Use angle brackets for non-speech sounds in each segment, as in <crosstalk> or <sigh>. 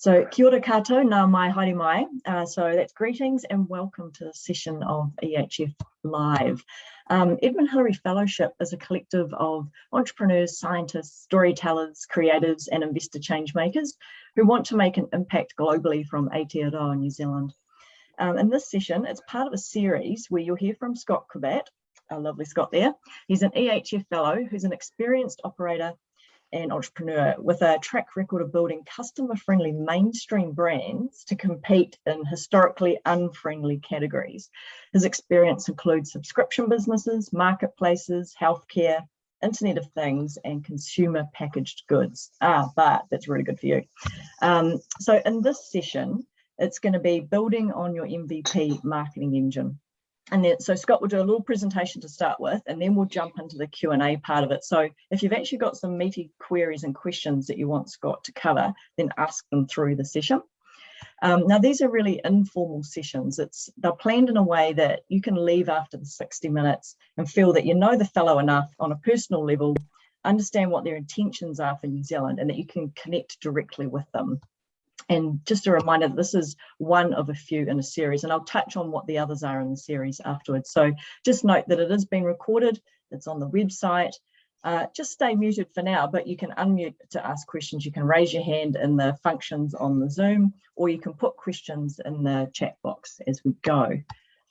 So kia ora kato, nā mai haere mai. Uh, so that's greetings and welcome to the session of EHF Live. Um, Edmund Hillary Fellowship is a collective of entrepreneurs, scientists, storytellers, creatives and investor change makers who want to make an impact globally from Aotearoa, New Zealand. Um, in this session, it's part of a series where you'll hear from Scott Cravat, our lovely Scott there. He's an EHF fellow who's an experienced operator and entrepreneur with a track record of building customer friendly mainstream brands to compete in historically unfriendly categories. His experience includes subscription businesses, marketplaces, healthcare, Internet of Things and consumer packaged goods. Ah, but that's really good for you. Um, so in this session, it's going to be building on your MVP marketing engine. And then, so Scott will do a little presentation to start with, and then we'll jump into the Q&A part of it. So if you've actually got some meaty queries and questions that you want Scott to cover, then ask them through the session. Um, now, these are really informal sessions. It's They're planned in a way that you can leave after the 60 minutes and feel that you know the fellow enough on a personal level, understand what their intentions are for New Zealand, and that you can connect directly with them. And just a reminder that this is one of a few in a series, and I'll touch on what the others are in the series afterwards. So just note that it is being recorded, it's on the website. Uh, just stay muted for now, but you can unmute to ask questions. You can raise your hand in the functions on the Zoom, or you can put questions in the chat box as we go.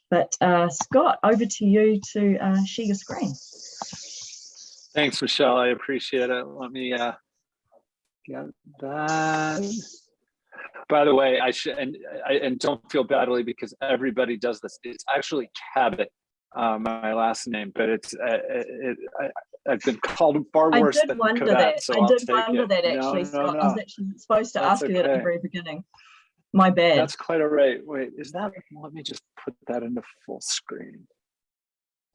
But uh, Scott, over to you to uh, share your screen. Thanks, Michelle. I appreciate it. Let me uh, get that. By the way, I should and I, and don't feel badly because everybody does this. It's actually Cabot, uh, my last name, but it's uh, it, I, I've been called far worse I did than wonder Cabot, that. so I I'll did wonder it. that actually, no, Scott. no. I was actually supposed to That's ask you that at the very beginning. My bad. That's quite all right. Wait, is that? Let me just put that into full screen.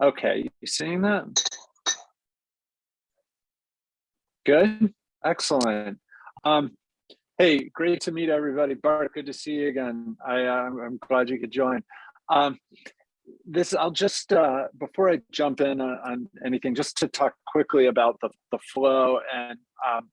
Okay, you seeing that? Good, excellent. Um, hey, great to meet everybody. Bart, good to see you again. I, uh, I'm glad you could join. Um, this, I'll just, uh, before I jump in on, on anything, just to talk quickly about the, the flow and um,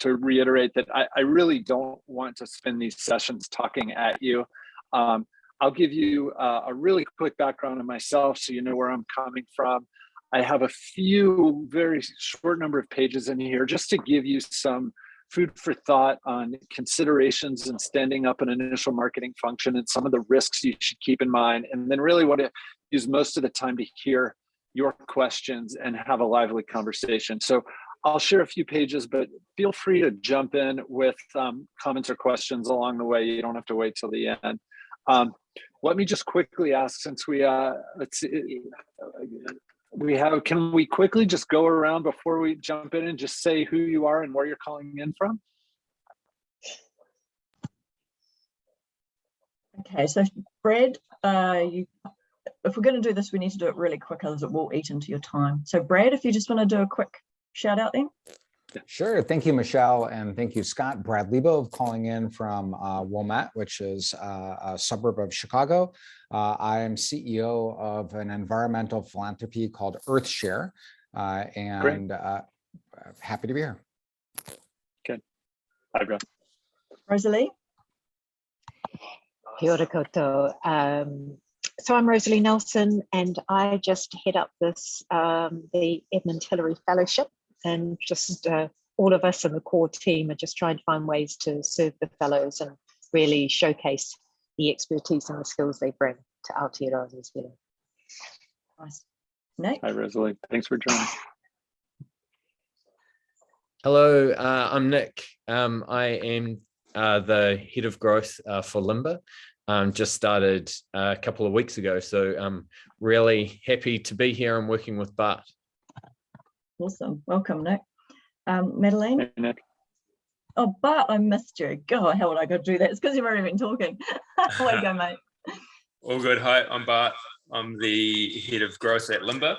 to reiterate that I, I really don't want to spend these sessions talking at you. Um, I'll give you uh, a really quick background on myself so you know where I'm coming from. I have a few very short number of pages in here just to give you some food for thought on considerations and standing up an initial marketing function and some of the risks you should keep in mind. And then really want to use most of the time to hear your questions and have a lively conversation. So I'll share a few pages, but feel free to jump in with um, comments or questions along the way. You don't have to wait till the end. Um, let me just quickly ask, since we, uh, let's see, we have, can we quickly just go around before we jump in and just say who you are and where you're calling in from? Okay, so Brad, uh, you, if we're going to do this, we need to do it really quick, otherwise it will eat into your time. So Brad, if you just want to do a quick shout out then. Sure. Thank you, Michelle. And thank you, Scott. Brad Lebo calling in from uh, Wilmette, which is uh, a suburb of Chicago. Uh, I am CEO of an environmental philanthropy called Earthshare. Uh, and uh, happy to be here. Okay. Hi, Brad. Rosalie? Kia ora koutou. Um, so I'm Rosalie Nelson and I just head up this, um, the Edmund Hillary Fellowship and just uh, all of us in the core team are just trying to find ways to serve the fellows and really showcase the expertise and the skills they bring to Aotearoa New Zealand. Nice. Nick? Hi, Rosalie. Thanks for joining. Hello, uh, I'm Nick. Um, I am uh, the head of growth uh, for Limber. Um, just started a couple of weeks ago, so I'm really happy to be here and working with Bart. Awesome. Welcome, Nick. Um, Madeline? Hey, Nick. Oh, Bart, I missed you. God, how would I go do that? It's because you've already been talking. <laughs> Way to go, mate. <laughs> All good. Hi, I'm Bart. I'm the head of growth at Limber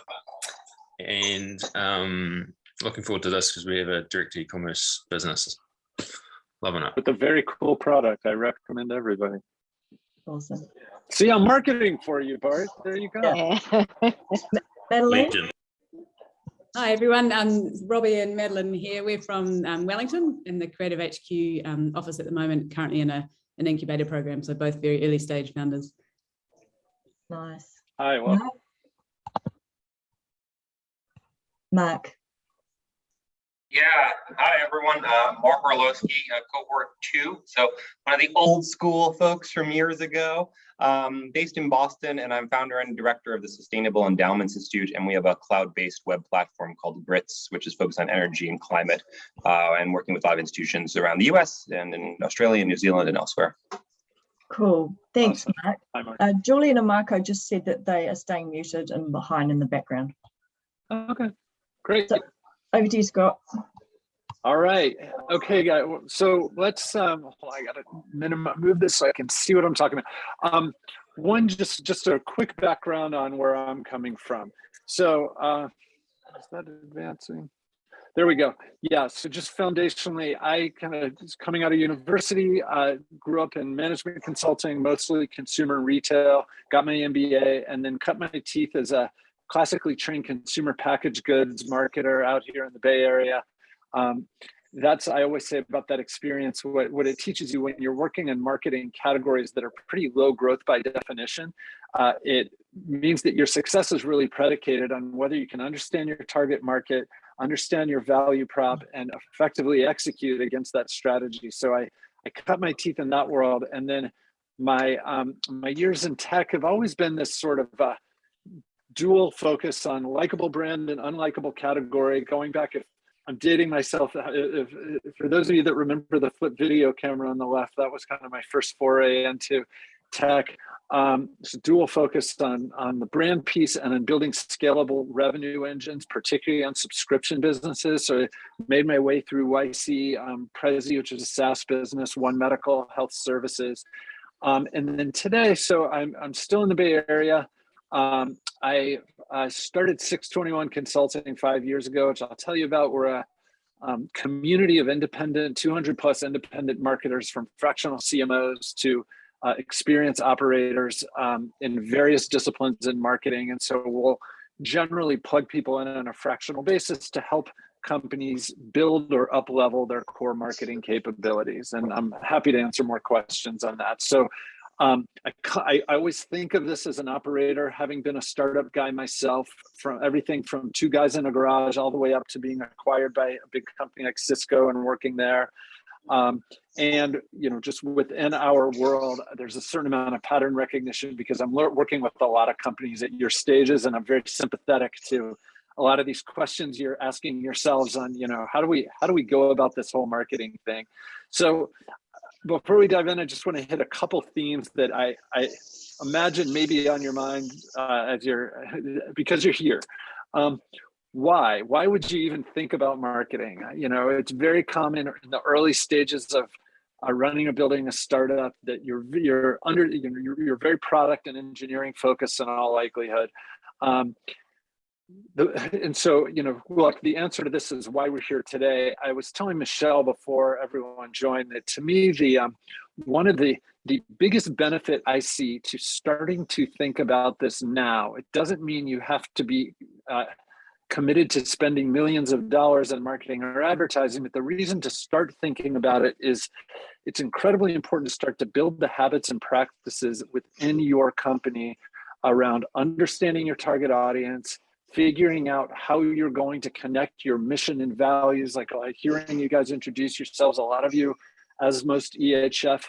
and um, looking forward to this because we have a direct e-commerce business. Loving it. With a very cool product, I recommend everybody. Awesome. See, I'm marketing for you, Bart. There you go. Yeah. <laughs> Madeline? Legion. Hi everyone, um, Robbie and Madeline here. We're from um, Wellington in the Creative HQ um, office at the moment, currently in a, an incubator program. So both very early stage founders. Nice. Hi, well, Mark? Mark, Yeah, hi everyone. Uh, Mark Orlowski, uh, cohort two. So one of the old school folks from years ago, um, based in Boston, and I'm founder and director of the Sustainable Endowments Institute. And we have a cloud-based web platform called GRITS, which is focused on energy and climate, uh, and working with a lot of institutions around the U.S. and in Australia, New Zealand, and elsewhere. cool. Thanks, Awesome. Mark. hi, Mark. Uh, Julian and Marco just said that they are staying muted and behind in the background. Okay, great. So- Over to you, Scott. All right. Okay, guys. So let's um hold I gotta move this so I can see what I'm talking about. Um one just just a quick background on where I'm coming from. So uh is that advancing? There we go. Yeah, so just foundationally, I kind of coming out of university, uh, grew up in management consulting, mostly consumer retail, got my MBA, and then cut my teeth as a classically trained consumer packaged goods marketer out here in the Bay Area. Um, that's I always say about that experience. What what it teaches you when you're working in marketing categories that are pretty low growth by definition, uh, it means that your success is really predicated on whether you can understand your target market, understand your value prop, and effectively execute against that strategy. So I I cut my teeth in that world, and then my um, my years in tech have always been this sort of uh, dual focus on likable brand and unlikable category. Going back, if I'm dating myself, uh, if, if, for those of you that remember the flip video camera on the left, that was kind of my first foray into tech. Um, it's dual focused on, on the brand piece and on building scalable revenue engines, particularly on subscription businesses. So I made my way through YC, um, Prezi, which is a SaaS business, One Medical Health Services. Um, and then today, so I'm, I'm still in the Bay Area. Um, I uh, started 621 Consulting five years ago, which I'll tell you about. We're a um, community of independent, 200 plus independent marketers from fractional CMOs to uh, experienced operators um, in various disciplines in marketing. And so we'll generally plug people in on a fractional basis to help companies build or up level their core marketing capabilities. And I'm happy to answer more questions on that. So um, I, I, always think of this as an operator, having been a startup guy myself, from everything from two guys in a garage all the way up to being acquired by a big company like Cisco and working there. Um, and you know, just within our world, there's a certain amount of pattern recognition because I'm working with a lot of companies at your stages, and I'm very sympathetic to a lot of these questions you're asking yourselves on, you know, how do we how do we go about this whole marketing thing? So before we dive in, I just want to hit a couple themes that I, I imagine maybe on your mind uh, as you're, <laughs> because you're here. Um, why? Why would you even think about marketing? You know, it's very common in the early stages of uh, running or building a startup that you're you're under you know, you're, you're very product and engineering focused in all likelihood. Um, the, <laughs> and so, you know, look, the answer to this is why we're here today. I was telling Michelle before everyone joined that to me, the um, one of the the biggest benefit I see to starting to think about this now, it doesn't mean you have to be uh, committed to spending millions of dollars on marketing or advertising, but the reason to start thinking about it is it's incredibly important to start to build the habits and practices within your company around understanding your target audience, figuring out how you're going to connect your mission and values, like, hearing you guys introduce yourselves, a lot of you, as most EHF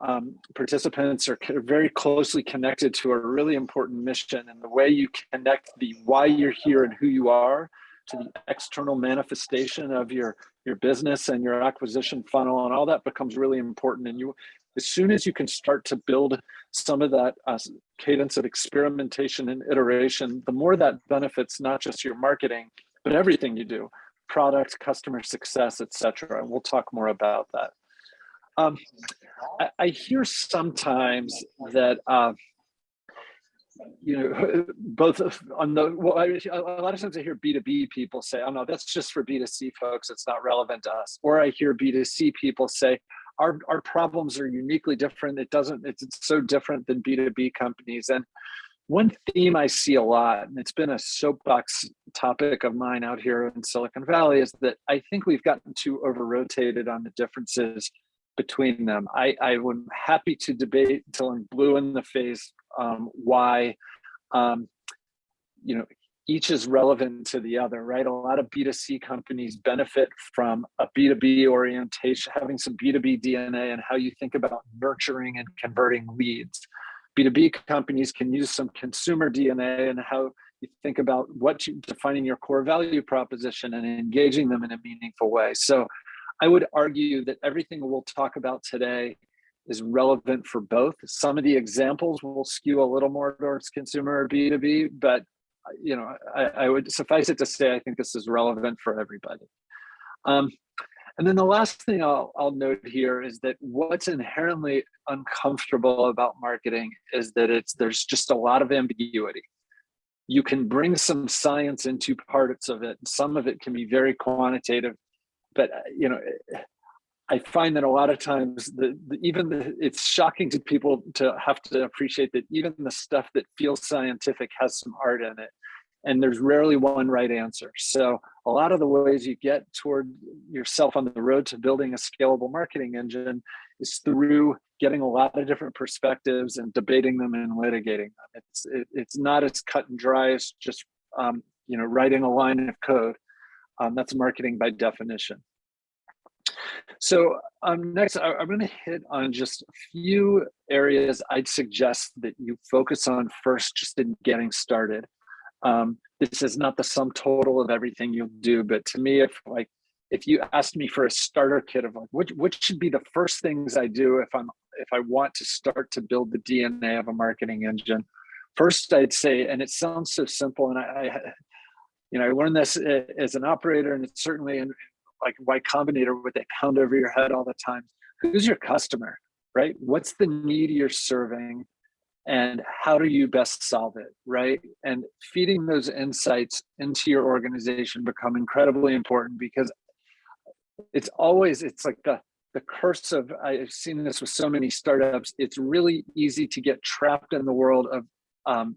um, participants are very closely connected to a really important mission and the way you connect the why you're here and who you are to the external manifestation of your your business and your acquisition funnel and all that becomes really important. And you as soon as you can start to build some of that uh, cadence of experimentation and iteration, the more that benefits not just your marketing, but everything you do, product, customer success, etc. And we'll talk more about that. Um, I, I, hear sometimes that uh, you know, <laughs> both on the, well, I, a lot of times I hear B2B people say, oh no, that's just for B2C folks, it's not relevant to us. Or I hear B2C people say, our, our problems are uniquely different. It doesn't, it's, it's so different than B2B companies. And one theme I see a lot, and it's been a soapbox topic of mine out here in Silicon Valley, is that I think we've gotten too over rotated on the differences between them. I, I am happy to debate until I'm blue in the face um, why um, you know each is relevant to the other, right? A lot of B2C companies benefit from a B2B orientation, having some B2B DNA and how you think about nurturing and converting leads. B2B companies can use some consumer DNA and how you think about what you defining your core value proposition and engaging them in a meaningful way. So I would argue that everything we'll talk about today is relevant for both. Some of the examples will skew a little more towards consumer or B2B, but you know, I, I, would suffice it to say, I think this is relevant for everybody. Um, and then the last thing I'll, I'll note here is that what's inherently uncomfortable about marketing is that it's there's just a lot of ambiguity. You can bring some science into parts of it. Some of it can be very quantitative, but uh, you know, I find that a lot of times the, the even the, it's shocking to people to have to appreciate that even the stuff that feels scientific has some art in it and there's rarely one right answer. So a lot of the ways you get toward yourself on the road to building a scalable marketing engine is through getting a lot of different perspectives and debating them and litigating them. It's it, it's not as cut and dry as just um, you know writing a line of code. Um, that's marketing by definition. So um, next, I, am going to hit on just a few areas I'd suggest that you focus on first, just in getting started. Um, this is not the sum total of everything you'll do, but to me, if like if you asked me for a starter kit of like which should be the first things I do if I'm if I want to start to build the DNA of a marketing engine, first I'd say, and it sounds so simple, and I, I you know I learned this as an operator, and it's certainly in like Y Combinator, what they pound over your head all the time. Who's your customer, right? What's the need you're serving? and how do you best solve it right and feeding those insights into your organization become incredibly important because it's always it's like the the curse of i've seen this with so many startups it's really easy to get trapped in the world of um,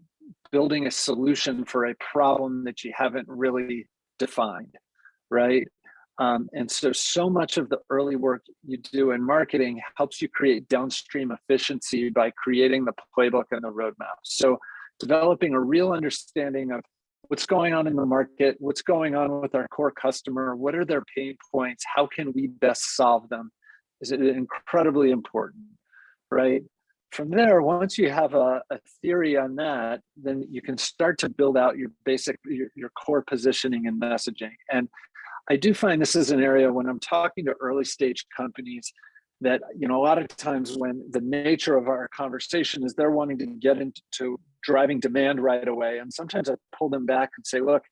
building a solution for a problem that you haven't really defined right um, and so, so much of the early work you do in marketing helps you create downstream efficiency by creating the playbook and the roadmap. So developing a real understanding of what's going on in the market, what's going on with our core customer, what are their pain points, how can we best solve them is incredibly important, right? From there, once you have a, a theory on that, then you can start to build out your basic, your, your core positioning and messaging. And I do find this is an area when I'm talking to early stage companies that, you know, a lot of times when the nature of our conversation is they're wanting to get into driving demand right away. And sometimes I pull them back and say, look,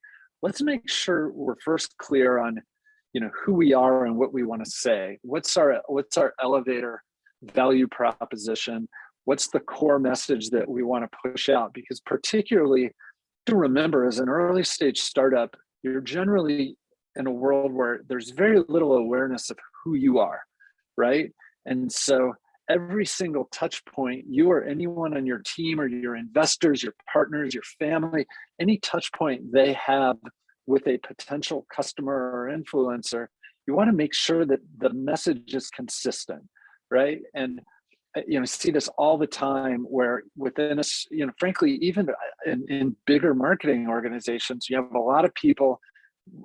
let's make sure we're first clear on, you know, who we are and what we want to say. What's our, what's our elevator value proposition? What's the core message that we want to push out? Because particularly to remember as an early stage startup, you're generally in a world where there's very little awareness of who you are, right? And so every single touch point, you or anyone on your team or your investors, your partners, your family, any touch point they have with a potential customer or influencer, you want to make sure that the message is consistent, right? And uh, you know, see this all the time where within us, you know, frankly, even in, in bigger marketing organizations, you have a lot of people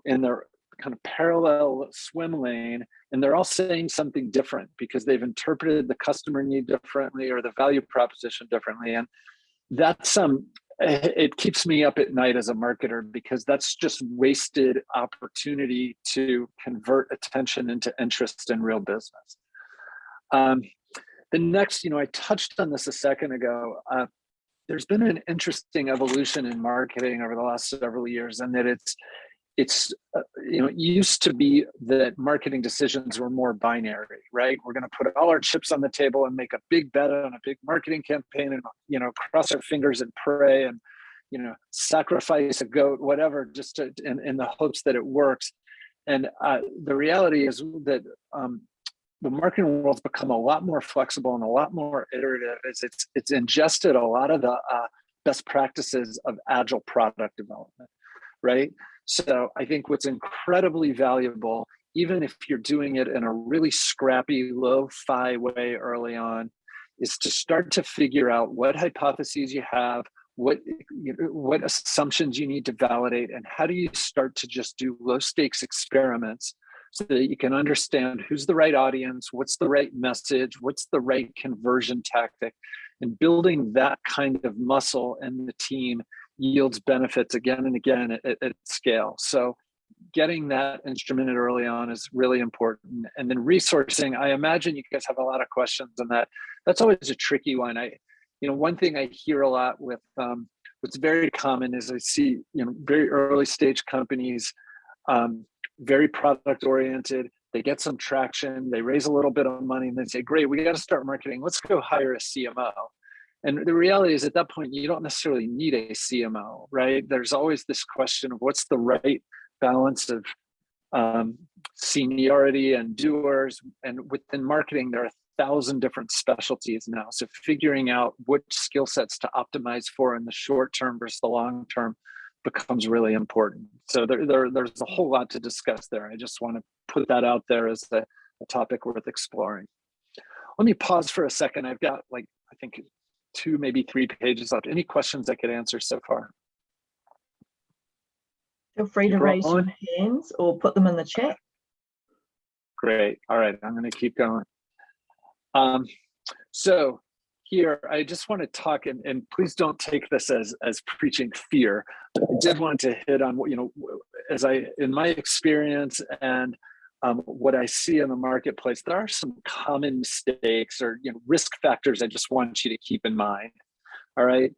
in their kind of parallel swim lane and they're all saying something different because they've interpreted the customer need differently or the value proposition differently. And that's um it keeps me up at night as a marketer because that's just wasted opportunity to convert attention into interest in real business. Um, the next you know i touched on this a second ago uh, there's been an interesting evolution in marketing over the last several years and that it's it's uh, you know it used to be that marketing decisions were more binary right we're going to put all our chips on the table and make a big bet on a big marketing campaign and you know cross our fingers and pray and you know sacrifice a goat whatever just to, in, in the hopes that it works and uh, the reality is that um, the marketing world's become a lot more flexible and a lot more iterative as it's it's ingested a lot of the uh, best practices of agile product development, right? So I think what's incredibly valuable, even if you're doing it in a really scrappy, low-fi way early on, is to start to figure out what hypotheses you have, what what assumptions you need to validate, and how do you start to just do low stakes experiments so that you can understand who's the right audience, what's the right message, what's the right conversion tactic, and building that kind of muscle in the team yields benefits again and again at, at scale. So getting that instrumented early on is really important. And then resourcing, I imagine you guys have a lot of questions on that. That's always a tricky one. I, you know, one thing I hear a lot with um, what's very common is I see, you know, very early stage companies, um, very product oriented. They get some traction, they raise a little bit of money, and they say, "Great, we got to start marketing. Let's go hire a CMO." And the reality is, at that point, you don't necessarily need a CMO, right? There's always this question of what's the right balance of um, seniority and doers. And within marketing, there are a thousand different specialties now. So figuring out which skill sets to optimize for in the short term versus the long term becomes really important. So there, there, there's a whole lot to discuss there. I just want to put that out there as a, a topic worth exploring. Let me pause for a second. I've got like, I think two, maybe three pages left. Any questions I could answer so far? Feel free to raise your hands or put them in the chat. Great. All right, I'm going to keep going. Um, so here, I just want to talk, and, and please don't take this as, as preaching fear. I did want to hit on what, you know, as I, in my experience and um, what I see in the marketplace, there are some common mistakes or you know risk factors I just want you to keep in mind. All right.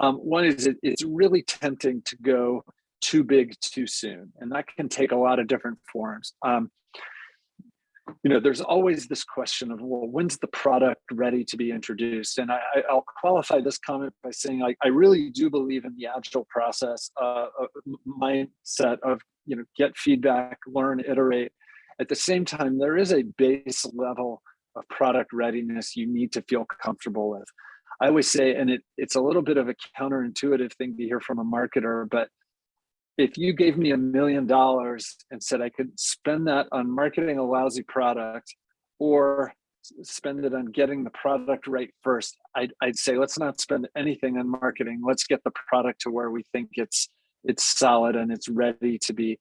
Um, one is it, it's really tempting to go too big too soon, and that can take a lot of different forms. Um, you know, there's always this question of, well, when's the product ready to be introduced? And I, will qualify this comment by saying I, I really do believe in the agile process uh, mindset of, you know, get feedback, learn, iterate. At the same time, there is a base level of product readiness you need to feel comfortable with. I always say, and it, it's a little bit of a counterintuitive thing to hear from a marketer, but if you gave me a million dollars and said I could spend that on marketing a lousy product or spend it on getting the product right first, I'd, I'd say let's not spend anything on marketing. Let's get the product to where we think it's it's solid and it's ready to be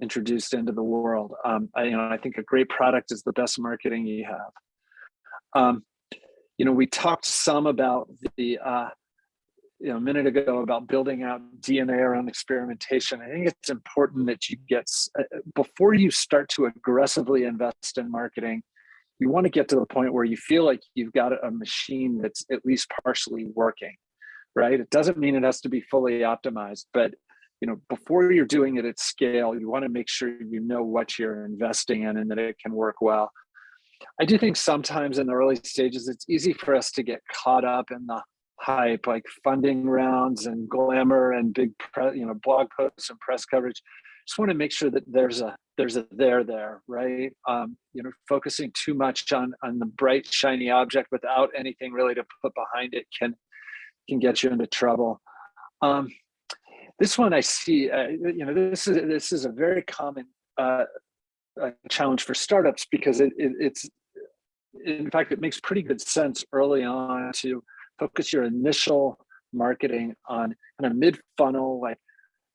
introduced into the world. Um, I, you know, I think a great product is the best marketing you have. Um, you know, we talked some about the uh, you know, a minute ago about building out DNA around experimentation. I think it's important that you get, uh, before you start to aggressively invest in marketing, you want to get to the point where you feel like you've got a machine that's at least partially working, right? It doesn't mean it has to be fully optimized, but you know, before you're doing it at scale, you want to make sure you know what you're investing in and that it can work well. I do think sometimes in the early stages, it's easy for us to get caught up in the hype, like funding rounds and glamour and big, you know, blog posts and press coverage. Just want to make sure that there's a there's a there there, right? Um, you know, focusing too much on on the bright shiny object without anything really to put behind it can can get you into trouble. Um, this one I see, uh, you know, this is this is a very common uh, challenge for startups because it, it, it's in fact it makes pretty good sense early on to focus your initial marketing on kind of mid funnel, like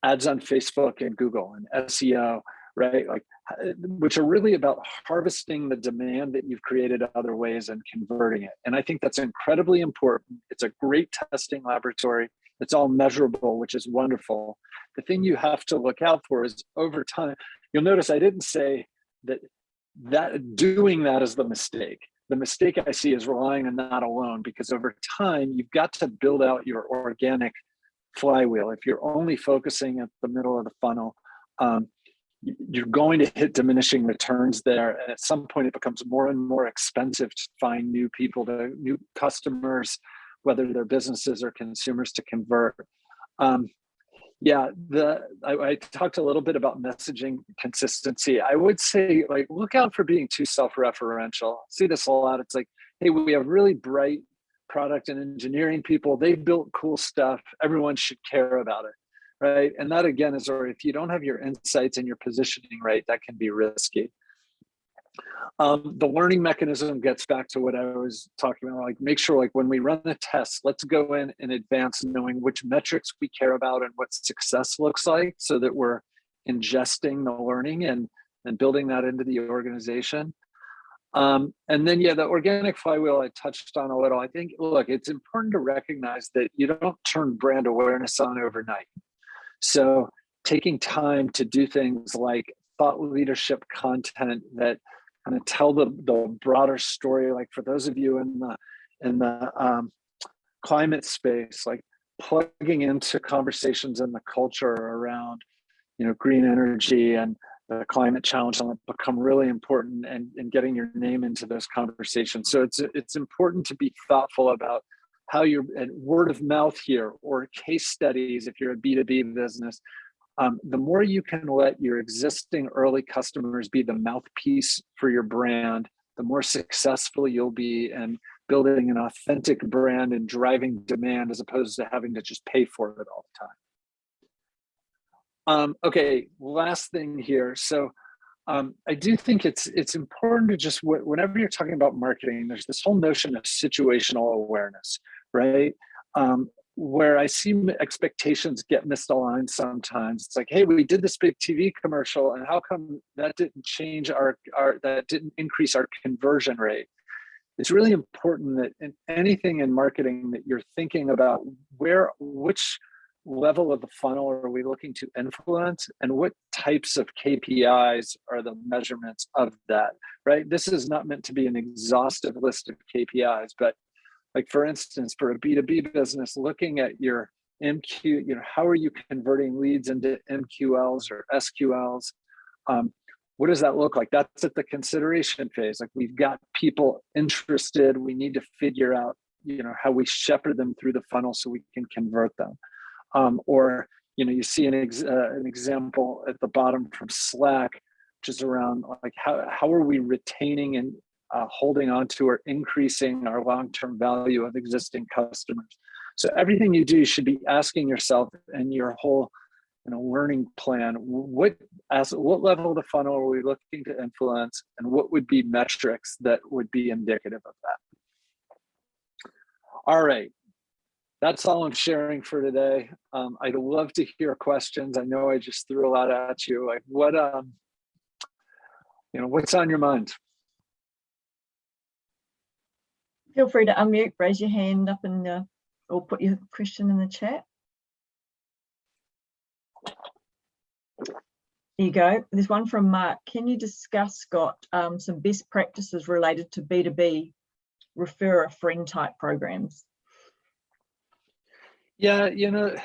ads on Facebook and Google and SEO, right? Like, which are really about harvesting the demand that you've created other ways and converting it. And I think that's incredibly important. It's a great testing laboratory. It's all measurable, which is wonderful. The thing you have to look out for is over time, you'll notice I didn't say that that doing that is the mistake the mistake I see is relying on that alone because over time you've got to build out your organic flywheel. If you're only focusing at the middle of the funnel, um, you're going to hit diminishing returns there. And at some point it becomes more and more expensive to find new people, to new customers, whether they're businesses or consumers to convert. Um, yeah, the I, I, talked a little bit about messaging consistency. I would say like look out for being too self-referential. See this a lot. It's like, hey, we have really bright product and engineering people. They built cool stuff. Everyone should care about it, right? And that again is, or if you don't have your insights and your positioning right, that can be risky. Um, the learning mechanism gets back to what I was talking about, like make sure like when we run the test, let's go in in advance knowing which metrics we care about and what success looks like so that we're ingesting the learning and, and building that into the organization. Um, and then, yeah, the organic flywheel I touched on a little. I think, look, it's important to recognize that you don't turn brand awareness on overnight. So taking time to do things like thought leadership content that kind of tell the, the broader story, like for those of you in the, in the um, climate space, like plugging into conversations in the culture around, you know, green energy and the climate challenge become really important and, and getting your name into those conversations. So it's it's important to be thoughtful about how you're and word of mouth here or case studies if you're a B2B business. Um, the more you can let your existing early customers be the mouthpiece for your brand, the more successful you'll be in building an authentic brand and driving demand as opposed to having to just pay for it all the time. Um, okay, last thing here. So um, I do think it's it's important to just whenever you're talking about marketing, there's this whole notion of situational awareness, right? Um, where I see expectations get misaligned sometimes. It's like, hey, we did this big TV commercial, and how come that didn't change our our that didn't increase our conversion rate? It's really important that in anything in marketing that you're thinking about where which level of the funnel are we looking to influence and what types of KPIs are the measurements of that, right? This is not meant to be an exhaustive list of KPIs, but like for instance, for a B2B business, looking at your MQ, you know, how are you converting leads into MQLs or SQLs? Um, what does that look like? That's at the consideration phase. Like we've got people interested. We need to figure out, you know, how we shepherd them through the funnel so we can convert them um, or you know you see an, ex uh, an example at the bottom from Slack, which is around like how, how are we retaining and uh, holding on to or increasing our long-term value of existing customers. So everything you do should be asking yourself and your whole you know, learning plan, what, as, what level of the funnel are we looking to influence and what would be metrics that would be indicative of that? All right, that's all I'm sharing for today. Um, I'd love to hear questions. I know I just threw a lot at you. Like what, um, you know, what's on your mind? Feel free to unmute, raise your hand up and uh, or put your question in the chat. There you go. There's one from Mark. Can you discuss, Scott, um, some best practices related to B2B refer a friend type programs? Yeah, you know,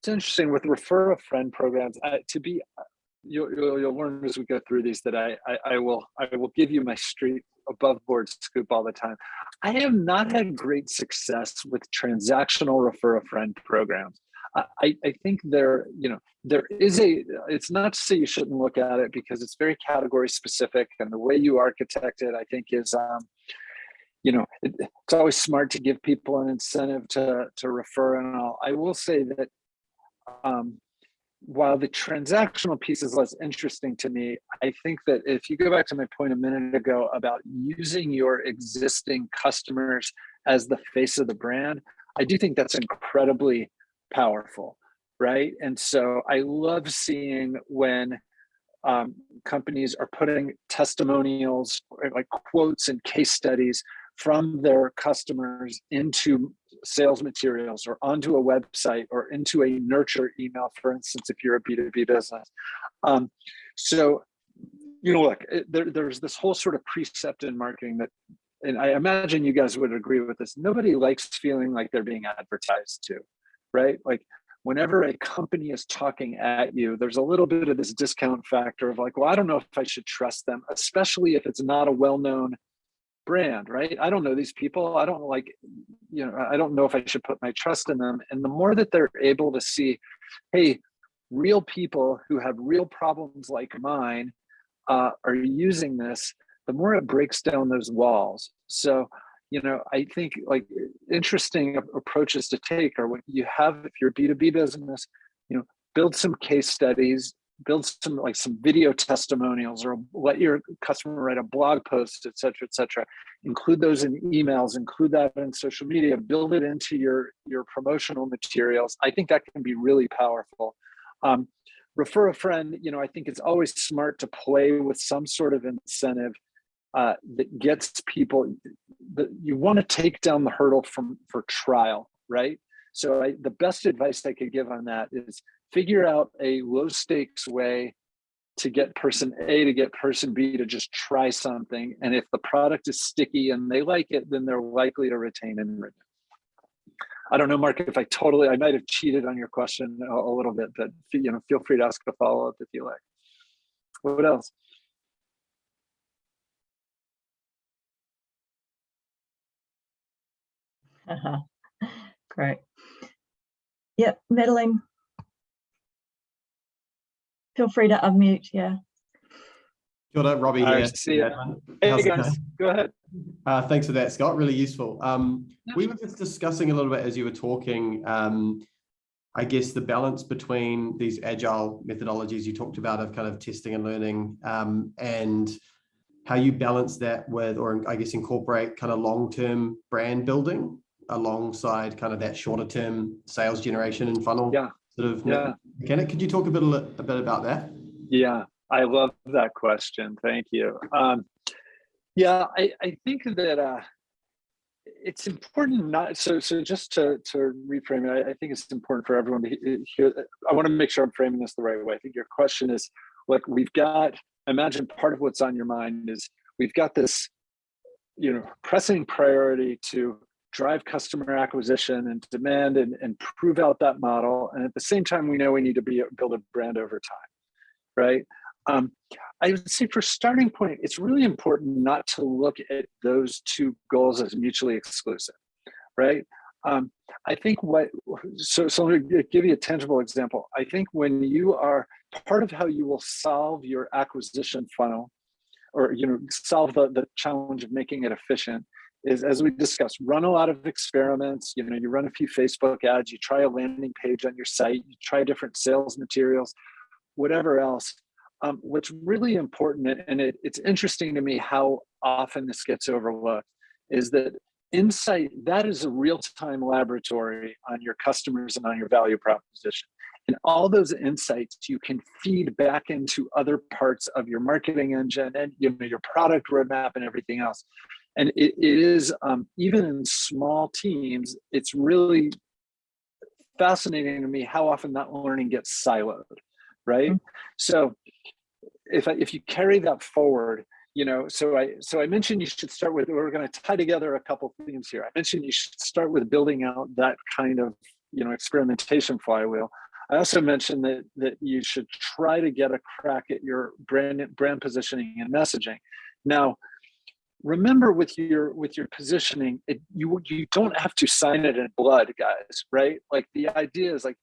it's interesting with refer a friend programs. Uh, to be, you'll, you'll, you'll learn as we go through these that I, I I will I will give you my street above board scoop all the time. I have not had great success with transactional refer a friend programs. I, I think there, you know, there is a, it's not to say you shouldn't look at it because it's very category specific and the way you architect it, I think is, um, you know, it, it's always smart to give people an incentive to, to refer and all. I will say that um, while the transactional piece is less interesting to me, I think that if you go back to my point a minute ago about using your existing customers as the face of the brand, I do think that's incredibly powerful, right? And so I love seeing when um, companies are putting testimonials, like quotes and case studies from their customers into sales materials or onto a website or into a nurture email, for instance, if you're a B2B business. Um, so, you know, look, there, there's this whole sort of precept in marketing that, and I imagine you guys would agree with this, nobody likes feeling like they're being advertised to, right? Like whenever a company is talking at you, there's a little bit of this discount factor of like, well, I don't know if I should trust them, especially if it's not a well-known brand, right? I don't know these people. I don't like, you know, I don't know if I should put my trust in them. And the more that they're able to see, hey, real people who have real problems like mine uh, are using this, the more it breaks down those walls. So, you know, I think like interesting approaches to take are what you have, if you're a B2B business, you know, build some case studies, build some like some video testimonials or let your customer write a blog post, et cetera, et cetera. Include those in emails, include that in social media, build it into your, your promotional materials. I think that can be really powerful. Um, refer a friend, you know, I think it's always smart to play with some sort of incentive uh, that gets people, that you want to take down the hurdle from for trial, right? So I, the best advice I could give on that is figure out a low stakes way to get person A to get person B to just try something. And if the product is sticky and they like it, then they're likely to retain and renew. I don't know, Mark, if I totally, I might have cheated on your question a, a little bit, but you know, feel free to ask a follow up if you like. What else? <laughs> Great. Yep, Madeline. Feel free to unmute, yeah. Kia ora, Robbie I here. see it. Hey How's it guys, going? go ahead. Uh, thanks for that, Scott. Really useful. Um, we were just discussing a little bit as you were talking, um, I guess the balance between these agile methodologies you talked about of kind of testing and learning um, and how you balance that with, or I guess incorporate kind of long-term brand building alongside kind of that shorter term sales generation and funnel Yeah. Sort of Yeah. mechanic. Could you talk a bit, a bit about that? Yeah, I love that question. Thank you. Um, yeah, I, I think that uh, it's important not so so just to to reframe it. I, I think it's important for everyone to hear. I want to make sure I'm framing this the right way. I think your question is like we've got. Imagine part of what's on your mind is we've got this, you know, pressing priority to drive customer acquisition and demand and, and prove out that model. And at the same time, we know we need to be build a brand over time, right? Um, I would say for starting point, it's really important not to look at those two goals as mutually exclusive, right? Um, I think what, so, so let me give you a tangible example. I think when you are, part of how you will solve your acquisition funnel or, you know, solve the, the challenge of making it efficient is as we discussed, run a lot of experiments, you know, you run a few Facebook ads, you try a landing page on your site, you try different sales materials, whatever else. Um, what's really important, and it, it's interesting to me how often this gets overlooked, is that insight, that is a real-time laboratory on your customers and on your value proposition. And all those insights you can feed back into other parts of your marketing engine and you know, your product roadmap and everything else. And it, it is, um, even in small teams, it's really fascinating to me how often that learning gets siloed, right? Mm -hmm. So if I, if you carry that forward, you know, so I so I mentioned you should start with. We're going to tie together a couple themes here. I mentioned you should start with building out that kind of you know experimentation flywheel. I also mentioned that that you should try to get a crack at your brand brand positioning and messaging. Now, remember with your with your positioning, it, you you don't have to sign it in blood, guys. Right? Like the idea is like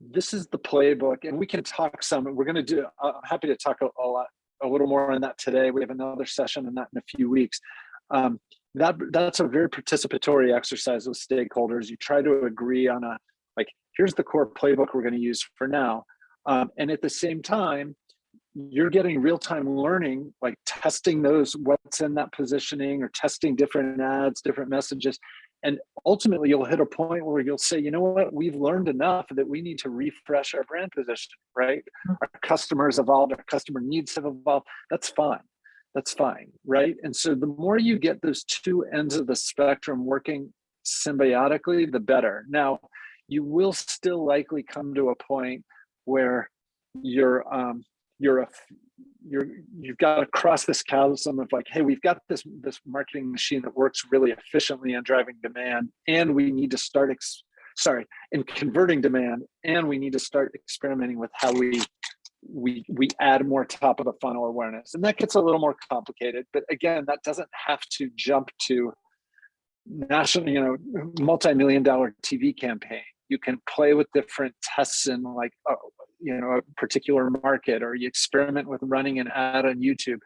this is the playbook and we can talk some we're going to do uh, i'm happy to talk a, a, lot a little more on that today we have another session on that in a few weeks um, that that's a very participatory exercise with stakeholders you try to agree on a like here's the core playbook we're going to use for now um, and at the same time you're getting real-time learning like testing those what's in that positioning or testing different ads different messages. And ultimately you'll hit a point where you'll say you know what? We've learned enough that we need to refresh our brand position right? Our customers evolved our customer needs have evolved. That's fine. That's fine right? And so the more you get those two ends of the spectrum working symbiotically the better. Now you will still likely come to a point where you're um you're a you're you've got to cross this chasm of like hey we've got this this marketing machine that works really efficiently on driving demand and we need to start ex sorry in converting demand and we need to start experimenting with how we we we add more top of the funnel awareness. And that gets a little more complicated but again that doesn't have to jump to national you know multi-million dollar tv campaign. You can play with different tests and like uh, you know a particular market or you experiment with running an ad on youtube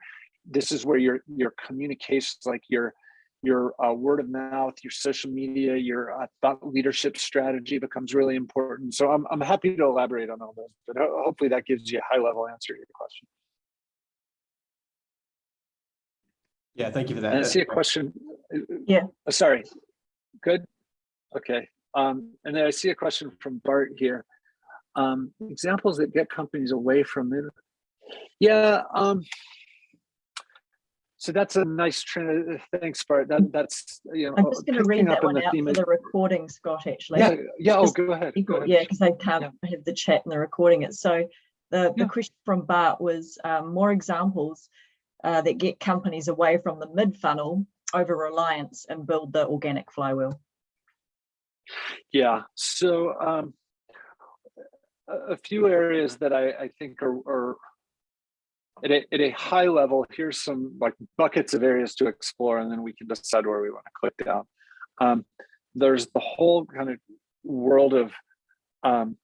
this is where your your communications like your your uh, word of mouth, your social media, your uh, thought leadership strategy becomes really important. So I'm, I'm happy to elaborate on all those, but hopefully that gives you a high level answer to your question. Yeah, thank you for that. And I see a question. Yeah. Oh, sorry. Good. Okay. Um, and then I see a question from Bart here. Um, examples that get companies away from it. Yeah. Um, so that's a nice trend. Thanks, Bart. That that's you know. I'm just going to read that one the out for the recording, Scott, actually. Yeah. Yeah. Oh, go ahead. Go yeah, because they can't have the chat and they're recording it. So the, the Yeah. question from Bart was um, more examples uh, that get companies away from the mid funnel over reliance and build the organic flywheel. Yeah, so um, a, few areas that I, I think are, are at, a, at a high level, here's some like buckets of areas to explore, and then we can decide where we want to click down. Um, there's the whole kind of world of um,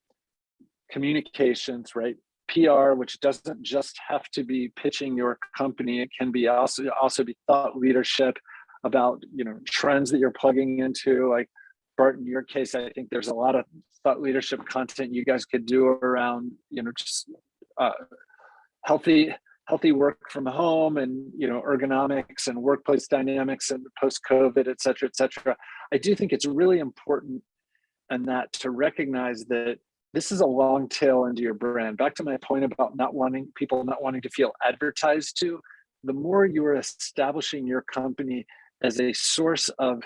communications, right? PR, which doesn't just have to be pitching your company, it can be also also be thought leadership about you know trends that you're plugging into, like Bart, in your case, I think there's a lot of thought leadership content you guys could do around, you know, just uh, healthy, healthy work from home and, you know, ergonomics and workplace dynamics and post-COVID, et cetera, et cetera. I do think it's really important and that to recognize that this is a long tail into your brand. Back to my point about not wanting people not wanting to feel advertised to, the more you are establishing your company as a source of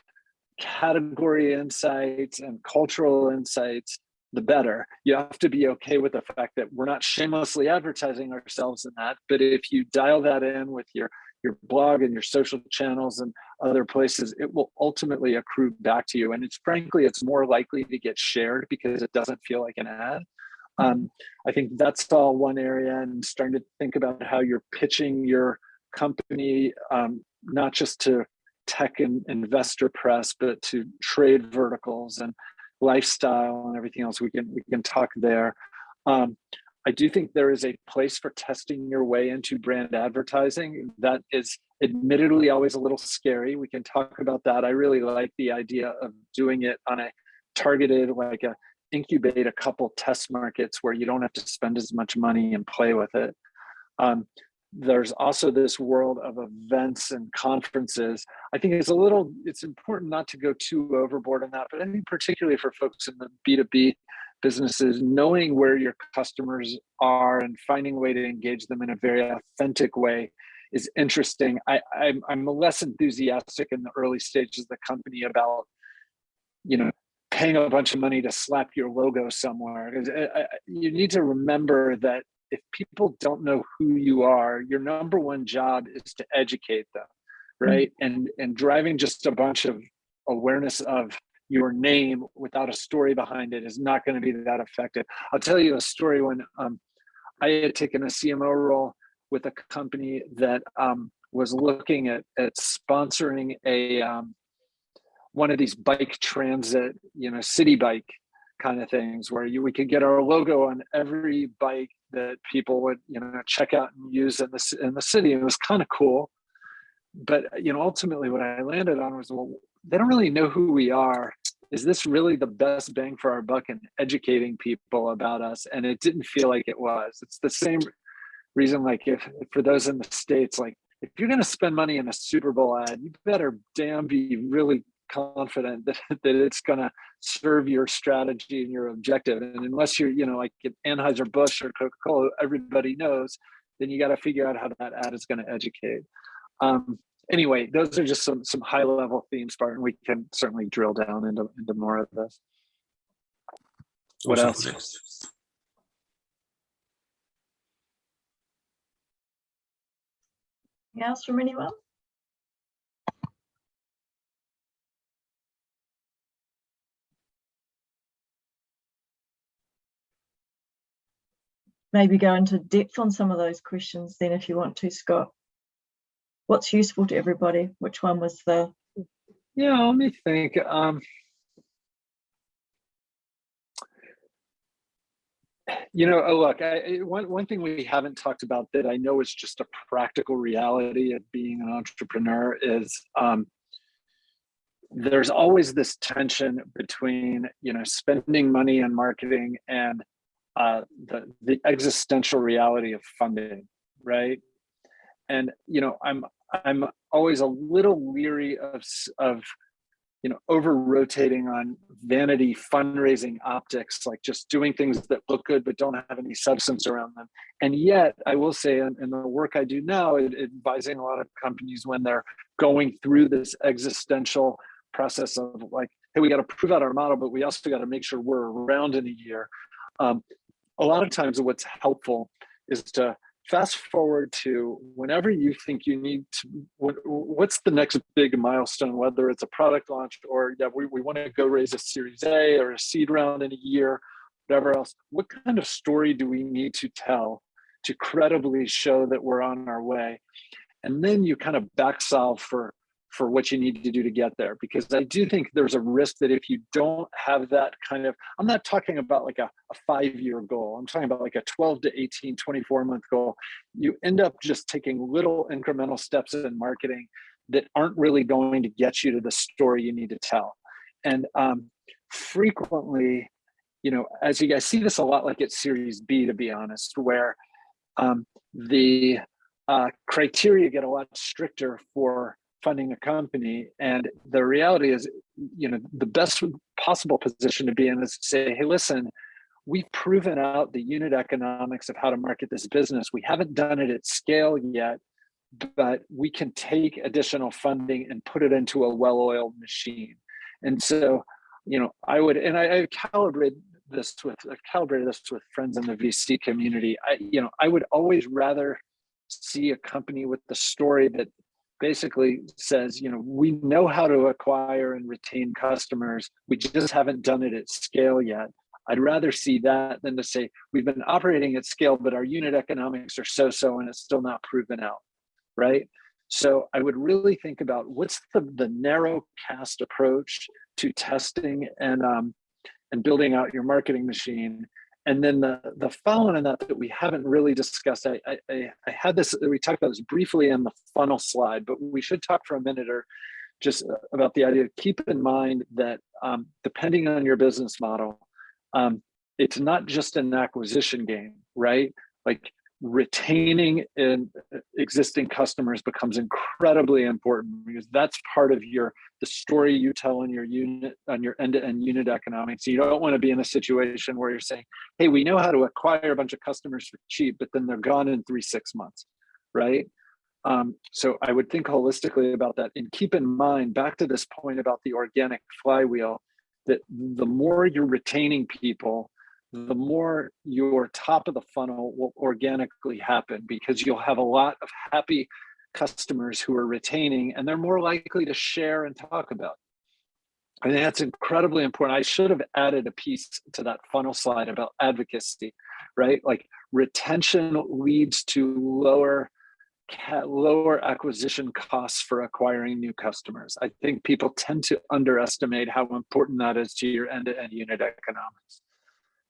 category insights and cultural insights, the better. You have to be okay with the fact that we're not shamelessly advertising ourselves in that, but if you dial that in with your your blog and your social channels and other places, it will ultimately accrue back to you. And it's frankly, it's more likely to get shared because it doesn't feel like an ad. Um, I think that's all one area and starting to think about how you're pitching your company, um, not just to tech and investor press, but to trade verticals and lifestyle and everything else. We can we can talk there. Um, I do think there is a place for testing your way into brand advertising. That is admittedly always a little scary. We can talk about that. I really like the idea of doing it on a targeted, like a incubate a couple test markets where you don't have to spend as much money and play with it. Um, there's also this world of events and conferences. I think it's a little, it's important not to go too overboard on that, but I think particularly for folks in the B2B businesses, knowing where your customers are and finding a way to engage them in a very authentic way is interesting. I, I'm, I'm less enthusiastic in the early stages of the company about, you know, paying a bunch of money to slap your logo somewhere. I- I- uh, uh, You need to remember that if people don't know who you are, your number one job is to educate them, right? And and driving just a bunch of awareness of your name without a story behind it is not going to be that effective. I'll tell you a story when um, I had taken a CMO role with a company that um, was looking at at sponsoring a um, one of these bike transit, you know, city bike kind of things where you we could get our logo on every bike that people would you know check out and use in the in the city. It was kind of cool, but you know ultimately what I landed on was well they don't really know who we are. Is this really the best bang for our buck in educating people about us? And it didn't feel like it was. It's the same reason like if for those in the states like if you're going to spend money in a Super Bowl ad, you better damn be really confident that, <laughs> that it's going to serve your strategy and your objective. And unless you're, you know, like at Anheuser-Busch or Coca-Cola, everybody knows, then you got to figure out how that ad is going to educate. Um, anyway, those are just some some high level themes, Barton. We can certainly drill down into, into more of this. What else? Anything else from anyone? Maybe go into depth on some of those questions then if you want to, Scott. What's useful to everybody? Which one was the, Yeah, let me think. Um, you know, oh, look, I, one, one thing we haven't talked about that I know is just a practical reality of being an entrepreneur is um, there's always this tension between you know spending money on marketing and uh, the the existential reality of funding, right? And you know, I'm I'm always a little leery of of you know over rotating on vanity fundraising optics, like just doing things that look good but don't have any substance around them. And yet, I will say, in, in the work I do now, advising a lot of companies when they're going through this existential process of like, hey, we got to prove out our model, but we also got to make sure we're around in a year. Um, a lot of times what's helpful is to fast forward to whenever you think you need to, what, what's the next big milestone, whether it's a product launch or yeah, we, we want to go raise a series A or a seed round in a year, whatever else, what kind of story do we need to tell to credibly show that we're on our way? And then you kind of back solve for for what you need to do to get there because i do think there's a risk that if you don't have that kind of i'm not talking about like a, a five year goal i'm talking about like a 12 to 18 24 month goal. You end up just taking little incremental steps in marketing that aren't really going to get you to the story you need to tell. And um, frequently you know as you guys see this a lot like at series b to be honest where um, the uh, criteria get a lot stricter for funding a company. And the reality is, you know, the best possible position to be in is to say, hey, listen, we've proven out the unit economics of how to market this business. We haven't done it at scale yet, but we can take additional funding and put it into a well-oiled machine. And so, you know, I would, and I, I calibrate this with, I calibrated this with friends in the VC community. I, you know, I would always rather see a company with the story that basically says, you know, we know how to acquire and retain customers. We just haven't done it at scale yet. I'd rather see that than to say we've been operating at scale, but our unit economics are so-so and it's still not proven out, right? So I would really think about what's the, the narrow cast approach to testing and um, and building out your marketing machine and then the, the following on that that we haven't really discussed, I, I, I had this, we talked about this briefly in the funnel slide, but we should talk for a minute or just about the idea, keep in mind that um, depending on your business model, um, it's not just an acquisition game, right? Like retaining in existing customers becomes incredibly important because that's part of your the story you tell on your unit on your end-to-end -end unit economics. You don't want to be in a situation where you're saying hey we know how to acquire a bunch of customers for cheap but then they're gone in three six months right? Um, so i would think holistically about that and keep in mind back to this point about the organic flywheel that the more you're retaining people the more your top of the funnel will organically happen because you'll have a lot of happy customers who are retaining and they're more likely to share and talk about. I think that's incredibly important. I should have added a piece to that funnel slide about advocacy, right? Like retention leads to lower lower acquisition costs for acquiring new customers. I think people tend to underestimate how important that is to your end-to-end -end unit economics.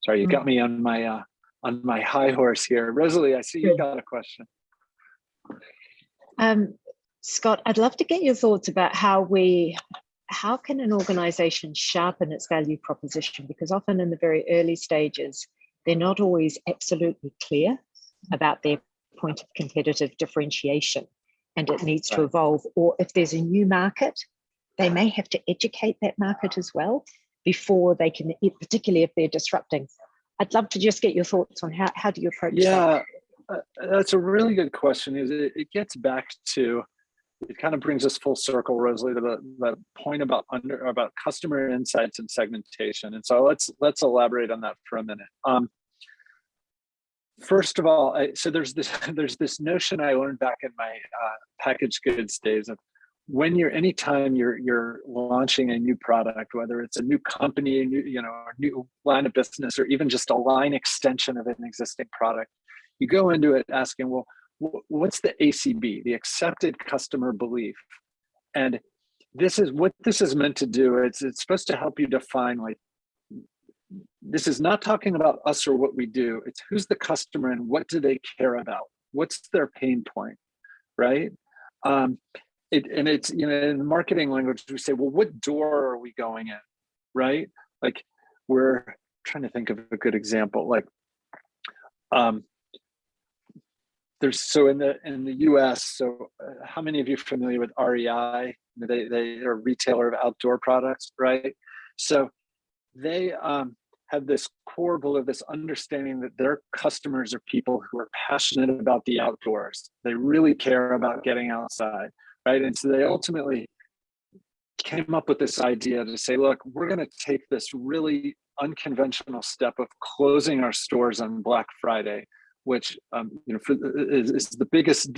Sorry, you got mm. me on my uh, on my high horse here. Rosalie, I see you got a question. Um, Scott, I'd love to get your thoughts about how we, how can an organization sharpen its value proposition? Because often in the very early stages, they're not always absolutely clear about their point of competitive differentiation and it needs to evolve. Or if there's a new market, they may have to educate that market as well before they can, particularly if they're disrupting. I'd love to just get your thoughts on how, how do you approach yeah, that? Uh, that's a really good question. Is it, it gets back to, it kind of brings us full circle, Rosalie, to the, the point about under about customer insights and segmentation. And so let's let's elaborate on that for a minute. Um, first of all, I, so there's this <laughs> there's this notion I learned back in my uh, packaged goods days of when you're anytime you're you're launching a new product whether it's a new company a new, you know a new line of business or even just a line extension of an existing product you go into it asking well what's the acb the accepted customer belief? And this is what this is meant to do it's it's supposed to help you define like this is not talking about us or what we do it's who's the customer and what do they care about? What's their pain point right? Um, it and it's you know in marketing language we say well what door are we going in? Right? Like we're trying to think of a good example like um there's so in the in the us so uh, how many of you are familiar with rei they they are a retailer of outdoor products right? So they um have this core belief, this understanding that their customers are people who are passionate about the outdoors. They really care about getting outside, right? And so they ultimately came up with this idea to say, look, we're going to take this really unconventional step of closing our stores on Black Friday, which um, you know for, is, is the biggest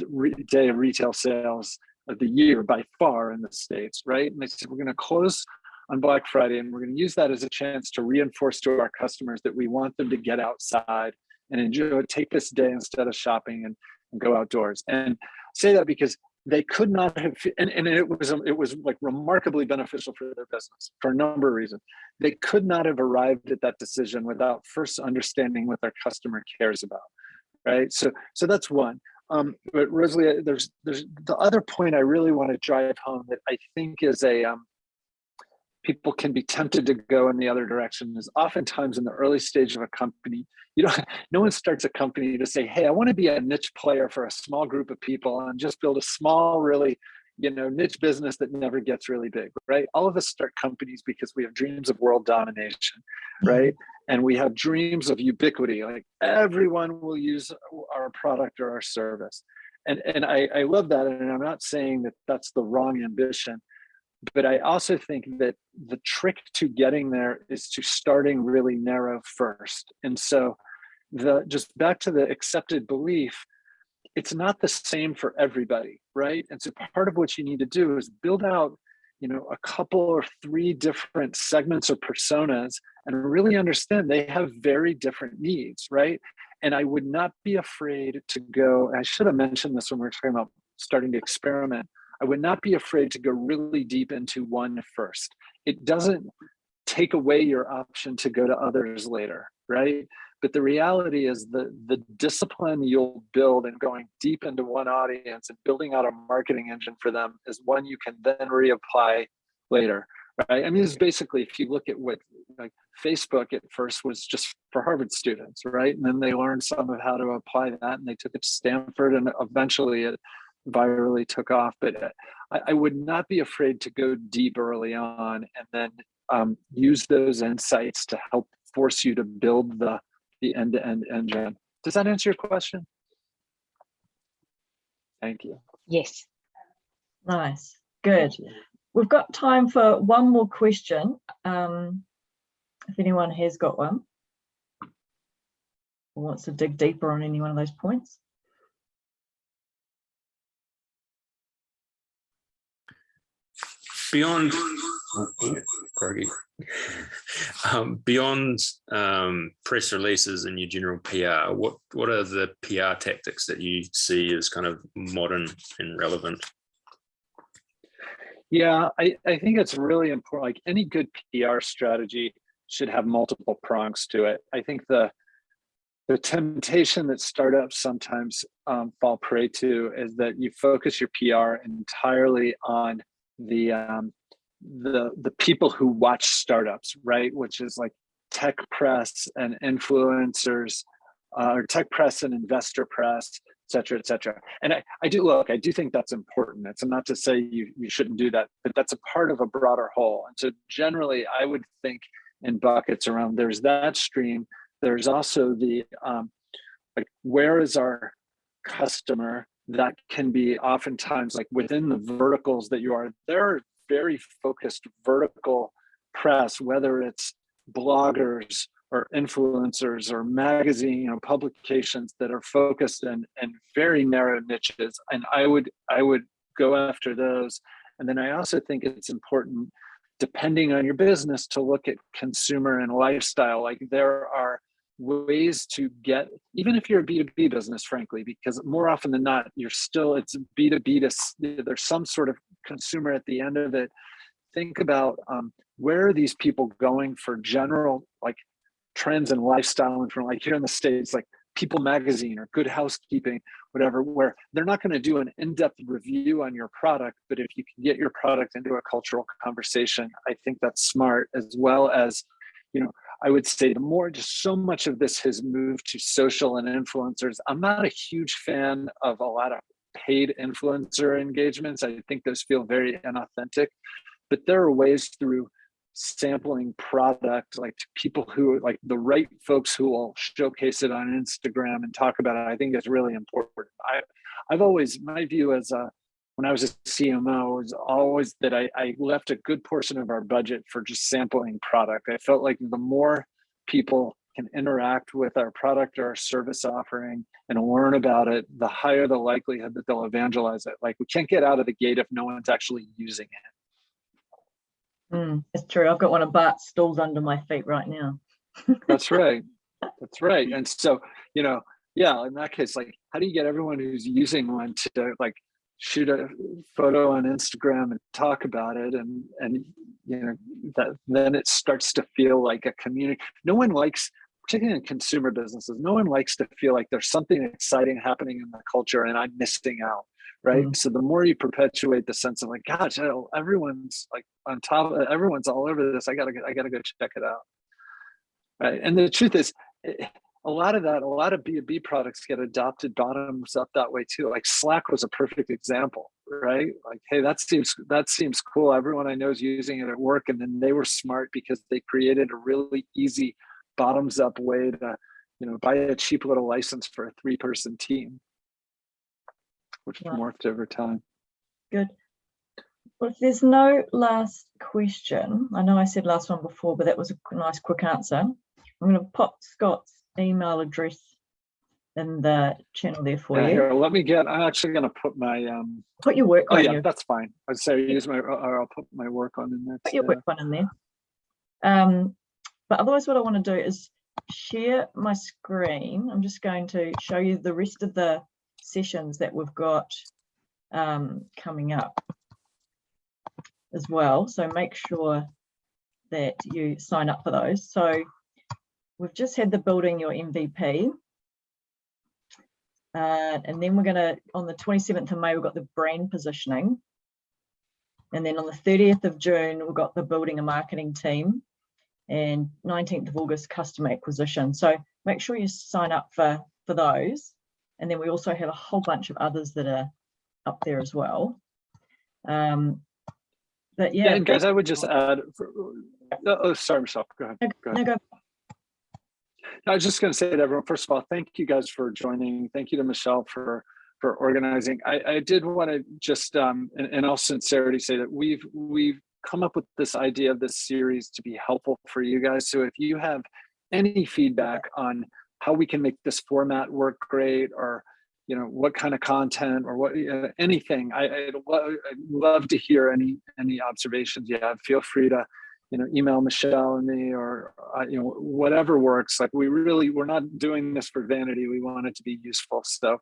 day of retail sales of the year by far in the states, right? And they said we're going to close on Black Friday, and we're going to use that as a chance to reinforce to our customers that we want them to get outside and enjoy, take this day instead of shopping and, and go outdoors. And say that because they could not have, and, and it was it was like remarkably beneficial for their business for a number of reasons. They could not have arrived at that decision without first understanding what their customer cares about, right? So so that's one. Um, but Rosalie, there's there's the other point I really want to drive home that I think is a um, people can be tempted to go in the other direction is oftentimes in the early stage of a company you know <laughs> no one starts a company to say hey i want to be a niche player for a small group of people and just build a small really you know niche business that never gets really big right? All of us start companies because we have dreams of world domination mm-hmm. right? And we have dreams of ubiquity like everyone will use our product or our service. And and i i love that and i'm not saying that that's the wrong ambition but I also think that the trick to getting there is to starting really narrow first. And so the just back to the accepted belief, it's not the same for everybody, right? And so part of what you need to do is build out, you know, a couple or three different segments or personas and really understand they have very different needs, right? And I would not be afraid to go, I should have mentioned this when we were talking about starting to experiment I would not be afraid to go really deep into one first. It doesn't take away your option to go to others later, right? But the reality is the, the discipline you'll build in going deep into one audience and building out a marketing engine for them is one you can then reapply later, right? I mean, it's basically, if you look at what like Facebook at first was just for Harvard students, right? And then they learned some of how to apply that and they took it to Stanford and eventually it virally took off, but uh, I, I, would not be afraid to go deep early on and then um, use those insights to help force you to build the the end-to-end -end engine. Does that answer your question? Thank you. Yes. Nice. Good. We've got time for one more question. Um, if anyone has got one or wants to dig deeper on any one of those points. Beyond um, beyond um, press releases and your general PR, what what are the PR tactics that you see as kind of modern and relevant? Yeah, I, I think it's really important. Like any good PR strategy should have multiple prongs to it. I think the the temptation that startups sometimes um, fall prey to is that you focus your PR entirely on the um, the the people who watch startups, right? Which is like tech press and influencers, uh, or tech press and investor press, et cetera, et cetera. And I, I do look, I do think that's important. It's not to say you, you shouldn't do that, but that's a part of a broader whole. And so generally I would think in buckets around there's that stream. There's also the, um, like, where is our customer that can be oftentimes like within the verticals that you are there are very focused vertical press whether it's bloggers or influencers or magazine know publications that are focused in in very narrow niches. And i would i would go after those. And then i also think it's important depending on your business to look at consumer and lifestyle. Like there are ways to get even if you're a b2b business frankly because more often than not you're still it's b2b to there's some sort of consumer at the end of it. Think about um, where are these people going for general like trends and lifestyle and from like here in the states like People Magazine or Good Housekeeping, whatever, where they're not going to do an in-depth review on your product, but if you can get your product into a cultural conversation, I think that's smart as well as, you know, I would say the more just so much of this has moved to social and influencers. I'm not a huge fan of a lot of paid influencer engagements. I think those feel very inauthentic, but there are ways through sampling product like to people who like the right folks who will showcase it on Instagram and talk about it. I think is really important. I, I've always, my view as a, when I was a CMO it was always that I, I left a good portion of our budget for just sampling product. I felt like the more people can interact with our product or our service offering and learn about it, the higher the likelihood that they'll evangelize it. Like we can't get out of the gate if no one's actually using it. Mm, it's true. I've got one of Bart's stools under my feet right now. <laughs> That's right. That's right. And so, you know, yeah, in that case, like, how do you get everyone who's using one to like shoot a photo on Instagram and talk about it, and and you know that then it starts to feel like a community. No one likes, particularly in consumer businesses, no one likes to feel like there's something exciting happening in the culture and I'm missing out right mm. so the more you perpetuate the sense of like gosh everyone's like on top of everyone's all over this i gotta i gotta go check it out right and the truth is a lot of that a lot of b2b products get adopted bottoms up that way too like slack was a perfect example right like hey that seems that seems cool everyone i know is using it at work and then they were smart because they created a really easy bottoms up way to you know buy a cheap little license for a three person team which Yeah. morphed over time. Good. Well, if there's no last question, I know I said last one before, but that was a nice quick answer. I'm going to pop Scott's email address in the channel there for Yeah, you. here, let me get, I'm actually gonna put my, um, Put your work oh yeah, you that's fine. I'd say use my, or I'll put my work on in there. put your work one in there. Um, but otherwise, what I want to do is share my screen. I'm just going to show you the rest of the sessions that we've got um, coming up as well. So make sure that you sign up for those. So we've just had the building your MVP. Uh, and then we're going to, on the 27th of May, we've got the brand positioning. And then on the 30th of June, we've got the building a marketing team and 19th of August, customer acquisition. So make sure you sign up for, for those. And then we also have a whole bunch of others that are up there as well. Um, but yeah, Yeah, and guys, I would just add, for- oh, sorry, Michelle, go ahead. no, go ahead. no, go. I was just going to say to everyone, first of all, thank you guys for joining. Thank you to Michelle for for organizing. I, I did want to just, um, in, in all sincerity, say that we've we've come up with this idea of this series to be helpful for you guys. So if you have any feedback on how we can make this format work great, or you know what kind of content or what uh, anything, I, I'd, lo- love to hear any any observations you have. Feel free to you know, email Michelle and me or, uh, you know, whatever works. Like we really, we're not doing this for vanity. We want it to be useful. So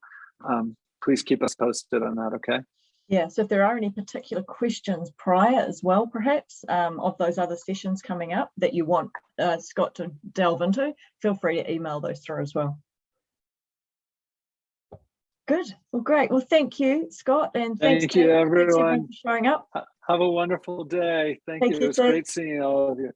um, please keep us posted on that. Okay. Yeah, so if there are any particular questions prior as well, perhaps, um, of those other sessions coming up that you want uh, Scott to delve into, feel free to email those through as well. Good, well, great. Well, thank you, Scott, and thanks Thank you, everyone everyone. for showing up. Ha- Have a wonderful day. Thank Thank you. you, It was great seeing all of you.